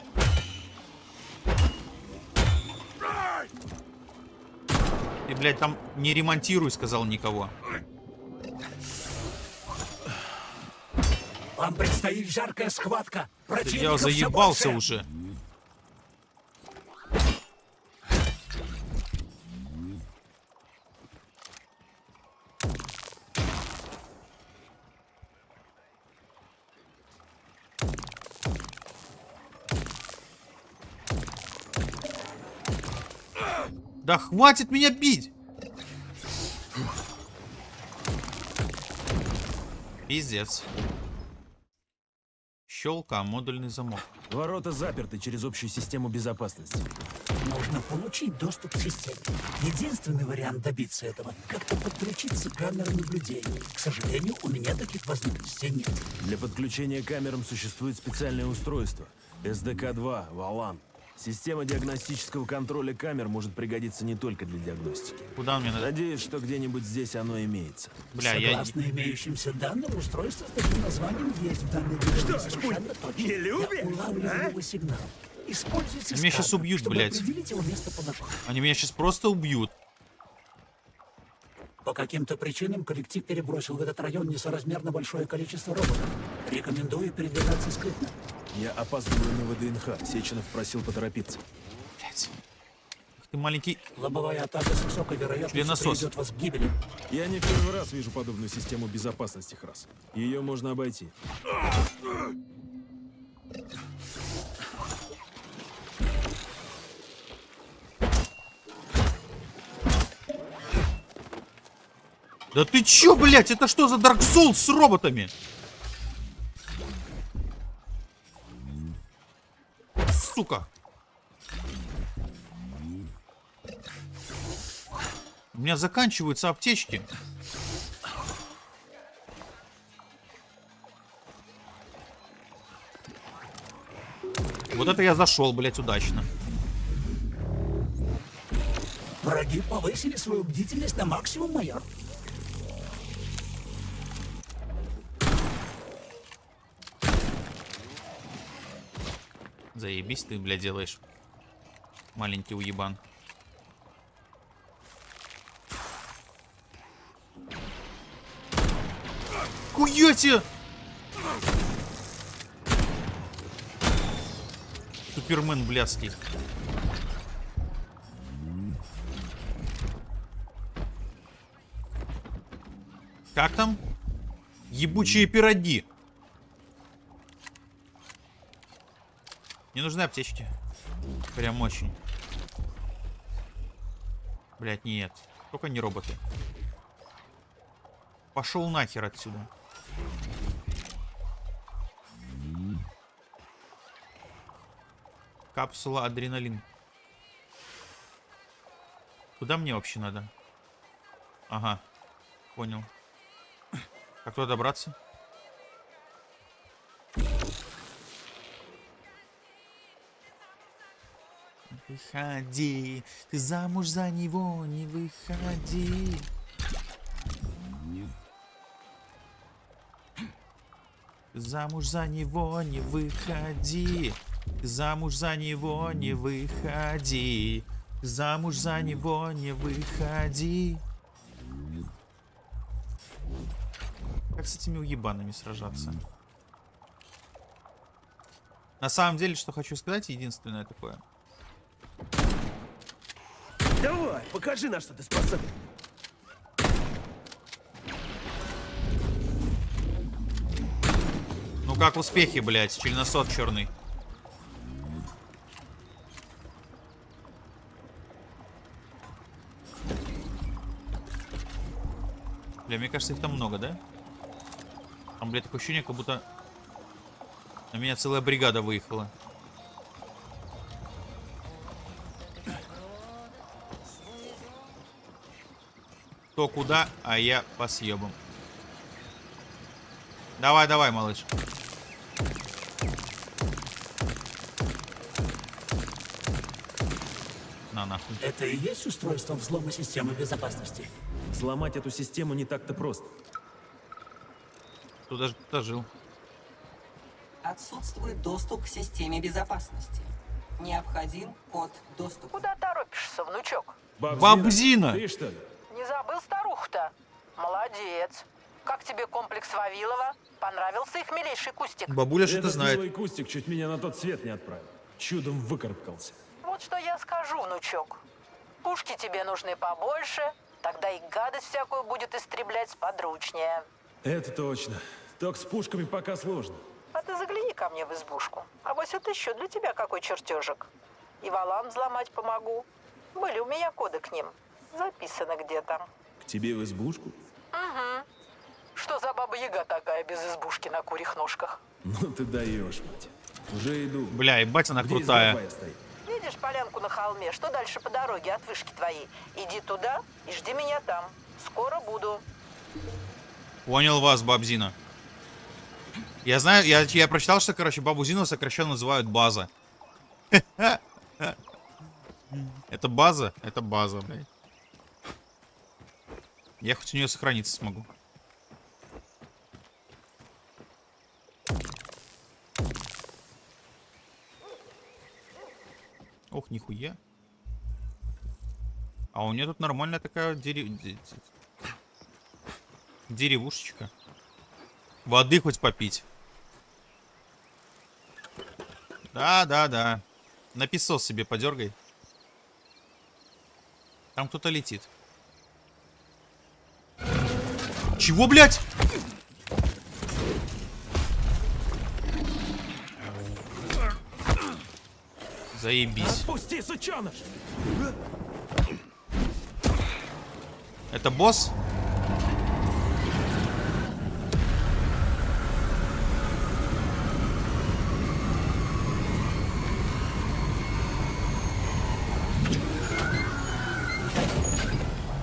Блядь, там не ремонтируй, сказал никого.
Вам предстоит жаркая схватка. Противников
я заебался уже. Да хватит меня бить! Пиздец. Щелка, модульный замок.
Ворота заперты через общую систему безопасности.
Нужно получить доступ к системе. Единственный вариант добиться этого — как-то подключиться к камерам наблюдения. К сожалению, у меня таких возможностей нет.
Для подключения к камерам существует специальное устройство. SDK-2, Валан. Система диагностического контроля камер может пригодиться не только для диагностики.
Куда мне надо?
Надеюсь, что где-нибудь здесь оно имеется.
Бля, я...
Согласно имеющимся данным, устройство с таким названием есть в данной совершенно точно. Не любишь? Я сигнал. Используйте
Меня щас
сканер,
убьют, блядь. Они меня сейчас просто убьют.
По каким-то причинам коллектив перебросил в этот район несоразмерно большое количество роботов. Рекомендую передвигаться скрытно.
Я опаздываю на ВДНХ. Сеченов просил поторопиться.
Блять. Ты маленький...
Лобовая атака с высокой вероятностью приведет вас к гибели.
Я не в первый раз вижу подобную систему безопасности, Храс. Ее можно обойти.
Да ты чё, блять? Это что за Dark Souls с роботами? Сука. У меня заканчиваются аптечки. Вот это я зашел, блять, удачно.
Враги повысили свою бдительность на максимум, майор.
Заебись ты, бля, делаешь. Маленький уебан. Хуяти! Супермен блядский. Как там? Ебучие пироги. Не нужны аптечки. Прям очень. Блять, нет. Только не роботы. Пошел нахер отсюда. Капсула адреналин. Куда мне вообще надо? Ага, понял. Как туда добраться? Выходи, ты замуж за него не выходи. Замуж за него не выходи. Замуж за него не выходи. Замуж за него не выходи. Как с этими уебанами сражаться? На самом деле, что хочу сказать, единственное такое.
Давай, покажи, на что ты способен.
Ну как успехи, блядь, членосот черный. Бля, мне кажется, их там много, да? Там, блядь, такое ощущение, как будто на меня целая бригада выехала. Кто куда, а я по съебам. Давай, давай, малыш. На нахуй.
Это и есть устройство взлома системы безопасности?
Сломать эту систему не так-то просто.
Тут даже кто-то жил.
Отсутствует доступ к системе безопасности. Необходим код доступа.
Куда торопишься, внучок?
Бабзина!
Ты что ли?
Молодец. Как тебе комплекс Вавилова? Понравился их милейший кустик?
Бабуля что-то
Этот
знает.
милый кустик чуть меня на тот свет не отправил. Чудом выкарабкался.
Вот что я скажу, внучок. Пушки тебе нужны побольше, тогда и гадость всякую будет истреблять сподручнее.
Это точно. Только с пушками пока сложно.
А ты загляни ко мне в избушку. А вот это еще для тебя какой чертежик. И валан взломать помогу. Были у меня коды к ним. Записано где-то.
К тебе в избушку?
Угу. Что за баба-яга такая без избушки на курьих ножках?
Ну ты даешь, мать. Уже иду.
Бля, ебать она
Где
крутая.
Видишь полянку на холме? Что дальше по дороге от вышки твоей? Иди туда и жди меня там. Скоро буду.
Понял вас, бабзина. Я знаю, я, я прочитал, что, короче, бабу Зину сокращенно называют база. Это база? Это база, блядь. Я хоть у нее сохраниться смогу. Ох, нихуя. А у нее тут нормальная такая дере- де- де- деревушечка. Воды хоть попить. Да, да, да. На песос себе подергай. Там кто-то летит. Чего, блядь? Заебись.
Отпусти, сученыш!
Это босс?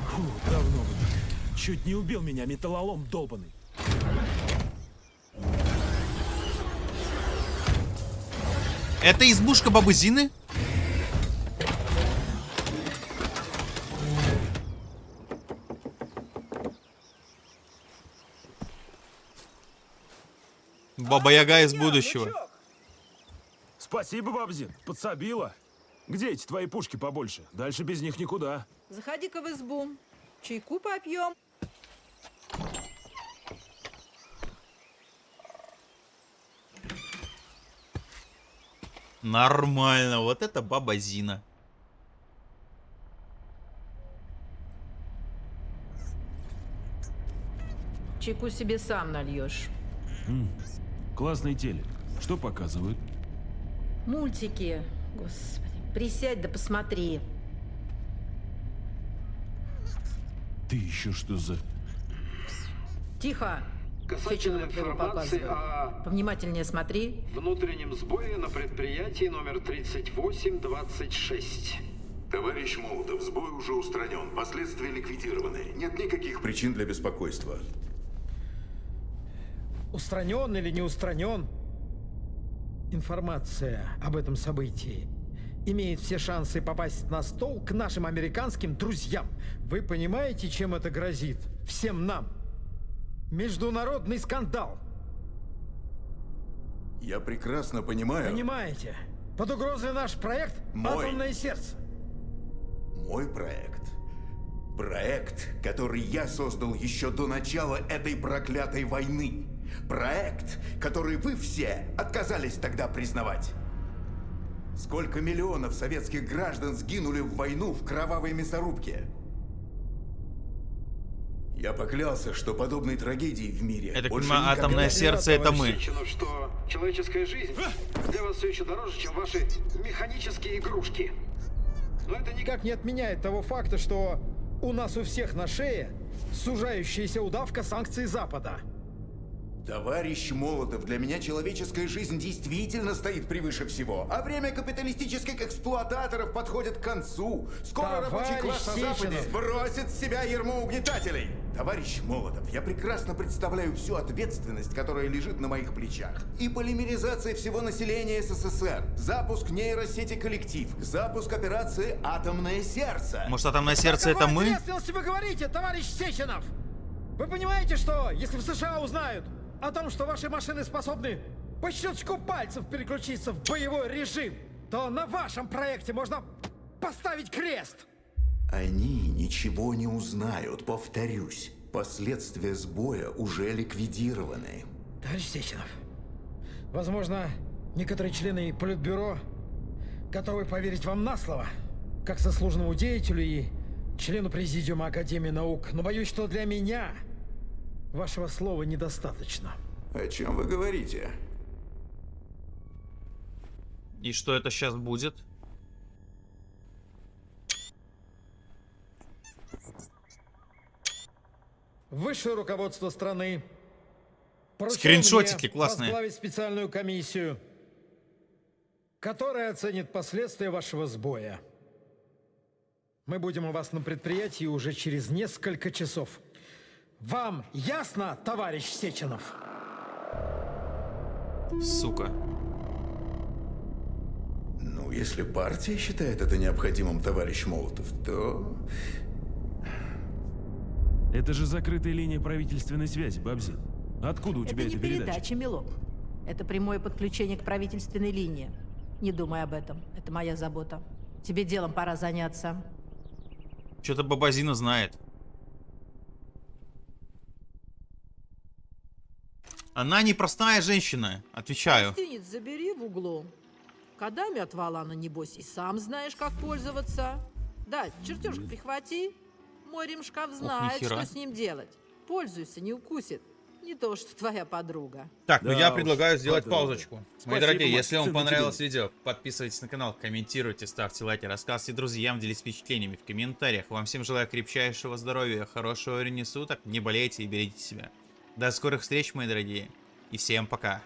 Фу, давно бы. Чуть не убил меня металлолом долбанный.
Это избушка бабы Зины? Баба Яга из будущего.
Спасибо, бабзин, подсобила. Где эти твои пушки побольше? Дальше без них никуда.
Заходи-ка в избу. Чайку попьем.
Нормально, вот это баба Зина.
Чайку себе сам нальешь.
Классный телек. Что показывают?
Мультики. Господи, присядь да посмотри.
Ты еще что за...
Тихо.
Касательно
показываю.
о
Повнимательнее смотри.
внутреннем сбое на предприятии номер 3826.
Товарищ Молотов, сбой уже устранен, последствия ликвидированы. Нет никаких причин для беспокойства.
Устранен или не устранен, информация об этом событии имеет все шансы попасть на стол к нашим американским друзьям. Вы понимаете, чем это грозит? Всем нам. Международный скандал.
Я прекрасно понимаю.
Понимаете? Под угрозой наш проект
Мой.
«Атомное сердце».
Мой проект. Проект, который я создал еще до начала этой проклятой войны. Проект, который вы все отказались тогда признавать. Сколько миллионов советских граждан сгинули в войну в кровавой мясорубке? Я поклялся, что подобной трагедии в мире
так
больше
понимаю,
никогда
атомное сердце это мы.
Что человеческая жизнь для вас все еще дороже, чем ваши механические игрушки.
Но это никак не отменяет того факта, что у нас у всех на шее сужающаяся удавка санкций Запада.
Товарищ Молотов, для меня человеческая жизнь действительно стоит превыше всего. А время капиталистических эксплуататоров подходит к концу. Скоро рабочий
Товарищ
класс на Западе сбросит с себя ермо угнетателей. Товарищ Молотов, я прекрасно представляю всю ответственность, которая лежит на моих плечах. И полимеризация всего населения СССР, запуск нейросети «Коллектив», запуск операции «Атомное сердце».
Может, атомное сердце это мы?
ответственности вы говорите, товарищ Сеченов? Вы понимаете, что если в США узнают о том, что ваши машины способны по щелчку пальцев переключиться в боевой режим, то на вашем проекте можно поставить крест.
Они ничего не узнают, повторюсь. Последствия сбоя уже ликвидированы.
Товарищ Сеченов, возможно, некоторые члены Политбюро готовы поверить вам на слово, как заслуженному деятелю и члену Президиума Академии наук, но боюсь, что для меня вашего слова недостаточно.
О чем вы говорите?
И что это сейчас будет?
Высшее руководство страны
Скриншотики классные.
возглавить специальную комиссию, которая оценит последствия вашего сбоя. Мы будем у вас на предприятии уже через несколько часов. Вам ясно, товарищ Сеченов?
Сука.
Ну, если партия считает это необходимым, товарищ Молотов, то...
Это же закрытая линия правительственной связи, Бабзи. Откуда у тебя
это не
эта передача?
передача, милок. Это прямое подключение к правительственной линии. Не думай об этом. Это моя забота. Тебе делом пора заняться.
Что-то Бабазина знает. Она непростая женщина, отвечаю.
Гостиниц забери в углу. Кодами от Валана, небось, и сам знаешь, как пользоваться. Да, чертежик прихвати. Мой ремшкаф знает,
нихера.
что с ним делать. Пользуйся, не укусит. Не то, что твоя подруга.
Так, ну
Да
я
уж,
предлагаю сделать
подруга.
паузочку. Мои
Спасибо,
дорогие,
Макс,
если вам понравилось
тебе.
видео, подписывайтесь на канал, комментируйте, ставьте лайки, рассказывайте друзьям, делитесь впечатлениями в комментариях. Вам всем желаю крепчайшего здоровья, хорошего времени суток, не болейте и берегите себя. До скорых встреч, мои дорогие, и всем пока.